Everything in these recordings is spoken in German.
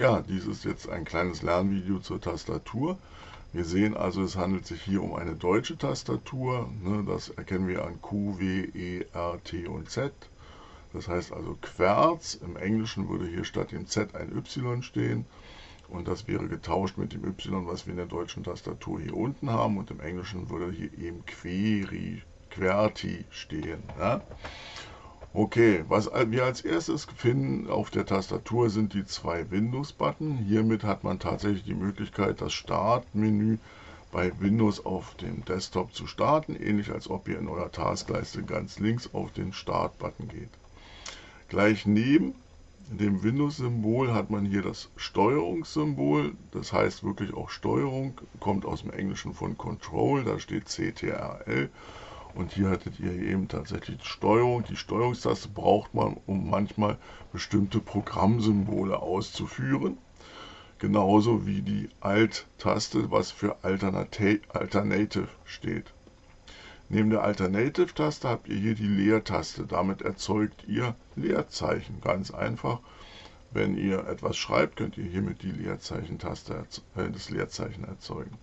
Ja, dies ist jetzt ein kleines Lernvideo zur Tastatur. Wir sehen also, es handelt sich hier um eine deutsche Tastatur. Ne, das erkennen wir an Q, W, E, R, T und Z. Das heißt also Querz. Im Englischen würde hier statt dem Z ein Y stehen. Und das wäre getauscht mit dem Y, was wir in der deutschen Tastatur hier unten haben. Und im Englischen würde hier eben Queri, Querti stehen. Okay, was wir als erstes finden auf der Tastatur sind die zwei Windows-Button. Hiermit hat man tatsächlich die Möglichkeit, das Startmenü bei Windows auf dem Desktop zu starten, ähnlich als ob ihr in eurer Taskleiste ganz links auf den Start-Button geht. Gleich neben dem Windows-Symbol hat man hier das Steuerungssymbol, das heißt wirklich auch Steuerung, kommt aus dem Englischen von Control, da steht CTRL und hier hattet ihr eben tatsächlich die Steuerung. Die Steuerungstaste braucht man, um manchmal bestimmte Programmsymbole auszuführen. Genauso wie die Alt-Taste, was für Alternative steht. Neben der Alternative-Taste habt ihr hier die Leertaste. Damit erzeugt ihr Leerzeichen. Ganz einfach. Wenn ihr etwas schreibt, könnt ihr hiermit die Leerzeichen-Taste, äh, das Leerzeichen erzeugen.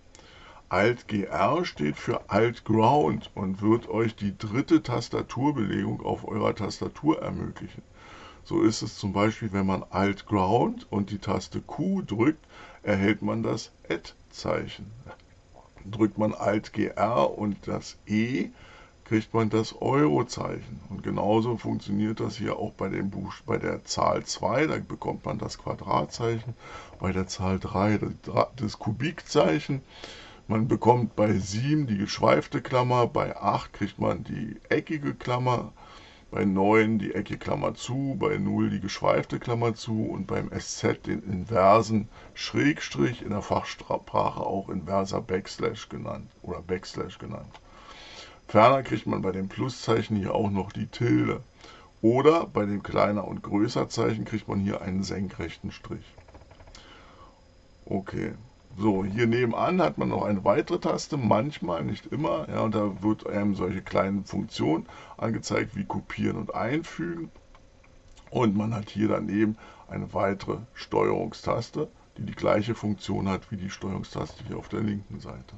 Alt-GR steht für Alt-Ground und wird euch die dritte Tastaturbelegung auf eurer Tastatur ermöglichen. So ist es zum Beispiel, wenn man Alt-Ground und die Taste Q drückt, erhält man das Add-Zeichen. Drückt man Alt-GR und das E, kriegt man das Euro-Zeichen. Und genauso funktioniert das hier auch bei, dem Buch, bei der Zahl 2, da bekommt man das Quadratzeichen, bei der Zahl 3 das Kubikzeichen. Man bekommt bei 7 die geschweifte Klammer, bei 8 kriegt man die eckige Klammer, bei 9 die eckige Klammer zu, bei 0 die geschweifte Klammer zu und beim SZ den inversen Schrägstrich, in der Fachsprache auch inverser Backslash genannt oder Backslash genannt. Ferner kriegt man bei dem Pluszeichen hier auch noch die Tilde. Oder bei dem kleiner und größer Zeichen kriegt man hier einen senkrechten Strich. Okay, so, hier nebenan hat man noch eine weitere Taste, manchmal, nicht immer. Ja, und da wird einem solche kleinen Funktionen angezeigt wie Kopieren und Einfügen. Und man hat hier daneben eine weitere Steuerungstaste, die die gleiche Funktion hat wie die Steuerungstaste hier auf der linken Seite.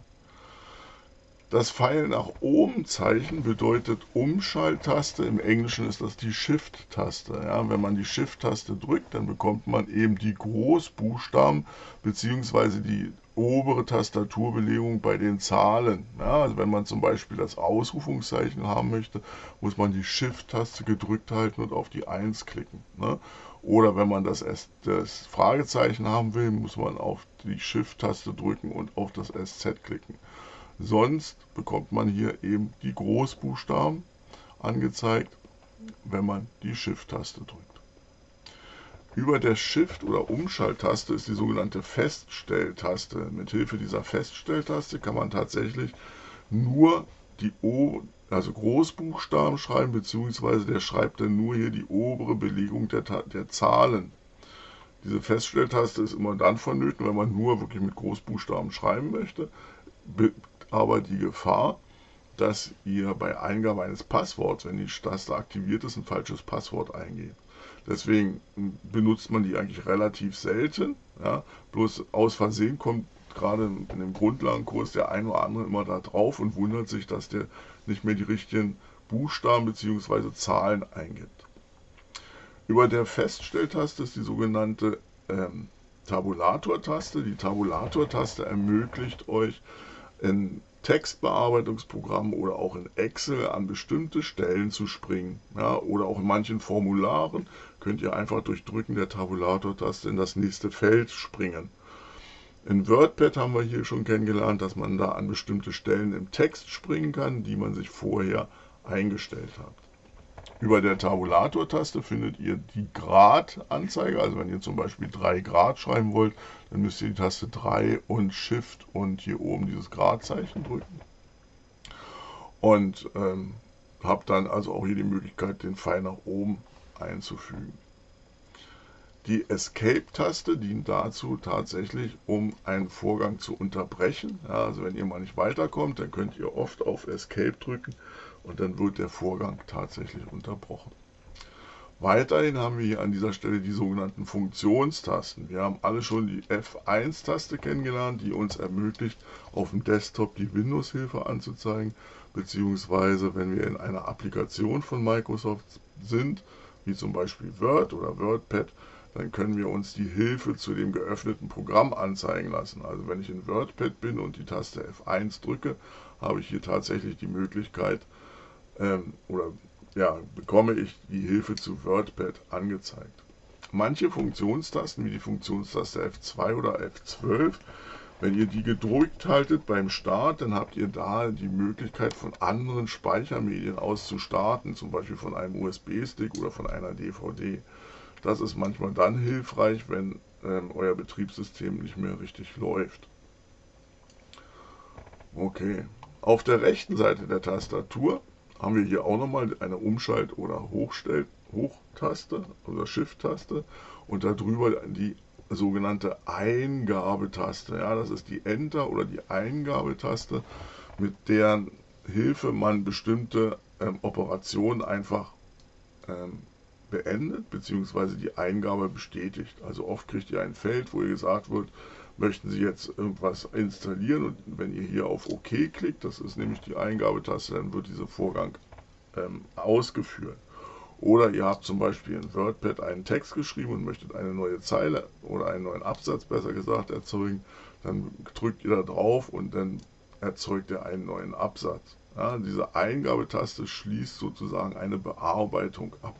Das Pfeil nach oben Zeichen bedeutet Umschalttaste. Im Englischen ist das die Shift-Taste. Ja, wenn man die Shift-Taste drückt, dann bekommt man eben die Großbuchstaben bzw. die obere Tastaturbelegung bei den Zahlen. Ja, also wenn man zum Beispiel das Ausrufungszeichen haben möchte, muss man die Shift-Taste gedrückt halten und auf die 1 klicken. Ne? Oder wenn man das, das Fragezeichen haben will, muss man auf die Shift-Taste drücken und auf das SZ klicken. Sonst bekommt man hier eben die Großbuchstaben angezeigt, wenn man die Shift-Taste drückt. Über der Shift- oder Umschalttaste ist die sogenannte Feststelltaste. Mithilfe dieser Feststelltaste kann man tatsächlich nur die o also Großbuchstaben schreiben, beziehungsweise der schreibt dann nur hier die obere Belegung der, der Zahlen. Diese Feststelltaste ist immer dann vonnöten, wenn man nur wirklich mit Großbuchstaben schreiben möchte aber die Gefahr, dass ihr bei Eingabe eines Passworts, wenn die Taste aktiviert ist, ein falsches Passwort eingebt. Deswegen benutzt man die eigentlich relativ selten. Ja? Bloß aus Versehen kommt gerade in dem Grundlagenkurs der ein oder andere immer da drauf und wundert sich, dass der nicht mehr die richtigen Buchstaben bzw. Zahlen eingibt. Über der Feststelltaste ist die sogenannte ähm, Tabulator-Taste. Die Tabulator-Taste ermöglicht euch, in Textbearbeitungsprogrammen oder auch in Excel an bestimmte Stellen zu springen. Ja, oder auch in manchen Formularen könnt ihr einfach durch Drücken der Tabulator-Taste in das nächste Feld springen. In WordPad haben wir hier schon kennengelernt, dass man da an bestimmte Stellen im Text springen kann, die man sich vorher eingestellt hat. Über der Tabulator-Taste findet ihr die Grad-Anzeige. Also wenn ihr zum Beispiel 3 Grad schreiben wollt, dann müsst ihr die Taste 3 und Shift und hier oben dieses Gradzeichen drücken. Und ähm, habt dann also auch hier die Möglichkeit, den Pfeil nach oben einzufügen. Die Escape-Taste dient dazu tatsächlich, um einen Vorgang zu unterbrechen. Ja, also wenn ihr mal nicht weiterkommt, dann könnt ihr oft auf Escape drücken und dann wird der Vorgang tatsächlich unterbrochen. Weiterhin haben wir hier an dieser Stelle die sogenannten Funktionstasten. Wir haben alle schon die F1-Taste kennengelernt, die uns ermöglicht, auf dem Desktop die Windows-Hilfe anzuzeigen, beziehungsweise wenn wir in einer Applikation von Microsoft sind, wie zum Beispiel Word oder WordPad, dann können wir uns die Hilfe zu dem geöffneten Programm anzeigen lassen. Also wenn ich in WordPad bin und die Taste F1 drücke, habe ich hier tatsächlich die Möglichkeit ähm, oder ja, bekomme ich die Hilfe zu WordPad angezeigt. Manche Funktionstasten, wie die Funktionstaste F2 oder F12, wenn ihr die gedrückt haltet beim Start, dann habt ihr da die Möglichkeit von anderen Speichermedien aus zu starten, zum Beispiel von einem USB-Stick oder von einer DVD. Das ist manchmal dann hilfreich, wenn ähm, euer Betriebssystem nicht mehr richtig läuft. Okay, auf der rechten Seite der Tastatur haben wir hier auch nochmal eine Umschalt- oder Hochstell Hochtaste oder Shift-Taste und darüber die sogenannte Eingabetaste. Ja, das ist die Enter- oder die Eingabetaste, mit deren Hilfe man bestimmte ähm, Operationen einfach ähm, beendet bzw. die Eingabe bestätigt. Also oft kriegt ihr ein Feld, wo ihr gesagt wird, möchten Sie jetzt irgendwas installieren und wenn ihr hier auf OK klickt, das ist nämlich die Eingabetaste, dann wird dieser Vorgang ähm, ausgeführt. Oder ihr habt zum Beispiel in WordPad einen Text geschrieben und möchtet eine neue Zeile oder einen neuen Absatz besser gesagt erzeugen, dann drückt ihr da drauf und dann erzeugt er einen neuen Absatz. Ja, diese Eingabetaste schließt sozusagen eine Bearbeitung ab.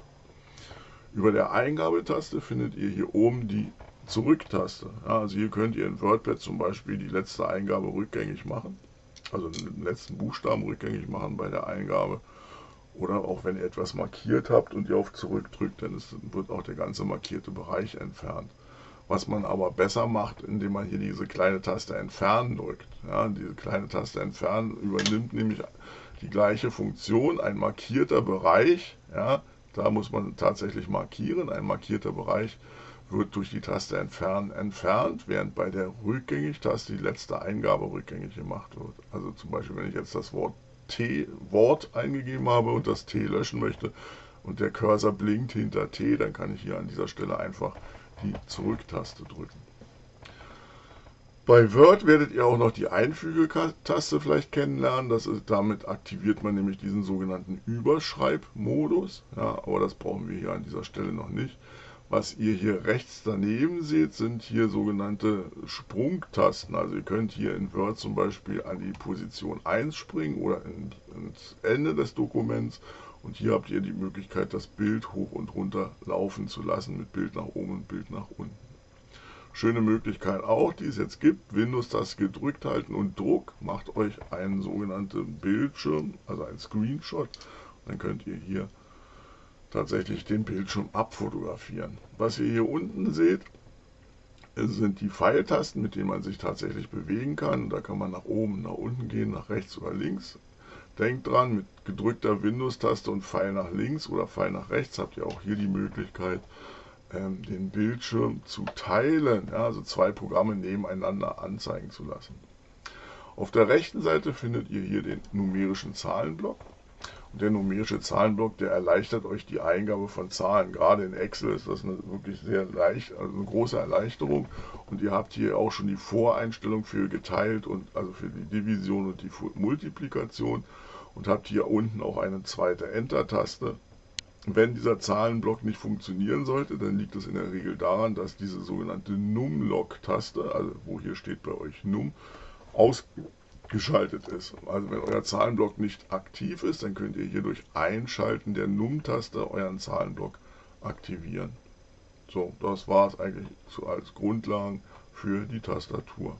Über der Eingabetaste findet ihr hier oben die Zurücktaste. Ja, also hier könnt ihr in WordPad zum Beispiel die letzte Eingabe rückgängig machen, also den letzten Buchstaben rückgängig machen bei der Eingabe. Oder auch wenn ihr etwas markiert habt und ihr auf Zurück drückt, dann wird auch der ganze markierte Bereich entfernt. Was man aber besser macht, indem man hier diese kleine Taste Entfernen drückt. Ja, diese kleine Taste Entfernen übernimmt nämlich die gleiche Funktion, ein markierter Bereich. Ja, da muss man tatsächlich markieren. Ein markierter Bereich wird durch die Taste Entfernen entfernt, während bei der Rückgängig-Taste die letzte Eingabe rückgängig gemacht wird. Also zum Beispiel, wenn ich jetzt das Wort T Wort eingegeben habe und das T löschen möchte und der Cursor blinkt hinter T, dann kann ich hier an dieser Stelle einfach die Zurück-Taste drücken. Bei Word werdet ihr auch noch die Einfüge-Taste vielleicht kennenlernen. Ist, damit aktiviert man nämlich diesen sogenannten Überschreibmodus. Ja, aber das brauchen wir hier an dieser Stelle noch nicht. Was ihr hier rechts daneben seht, sind hier sogenannte Sprungtasten. Also ihr könnt hier in Word zum Beispiel an die Position 1 springen oder ins Ende des Dokuments. Und hier habt ihr die Möglichkeit, das Bild hoch und runter laufen zu lassen mit Bild nach oben und Bild nach unten. Schöne Möglichkeit auch, die es jetzt gibt, Windows-Taste gedrückt halten und Druck macht euch einen sogenannten Bildschirm, also ein Screenshot. Dann könnt ihr hier tatsächlich den Bildschirm abfotografieren. Was ihr hier unten seht, sind die Pfeiltasten, mit denen man sich tatsächlich bewegen kann. Da kann man nach oben, nach unten gehen, nach rechts oder links. Denkt dran, mit gedrückter Windows-Taste und Pfeil nach links oder Pfeil nach rechts habt ihr auch hier die Möglichkeit, ähm, den Bildschirm zu teilen, also zwei Programme nebeneinander anzeigen zu lassen. Auf der rechten Seite findet ihr hier den numerischen Zahlenblock. Der numerische Zahlenblock, der erleichtert euch die Eingabe von Zahlen. Gerade in Excel ist das eine wirklich sehr leicht, also eine große Erleichterung. Und ihr habt hier auch schon die Voreinstellung für geteilt und also für die Division und die Multiplikation und habt hier unten auch eine zweite Enter-Taste. Wenn dieser Zahlenblock nicht funktionieren sollte, dann liegt es in der Regel daran, dass diese sogenannte Numlock-Taste, also wo hier steht bei euch Num, aus geschaltet ist. Also wenn euer Zahlenblock nicht aktiv ist, dann könnt ihr hier durch Einschalten der Num-Taste euren Zahlenblock aktivieren. So, das war es eigentlich so als Grundlagen für die Tastatur.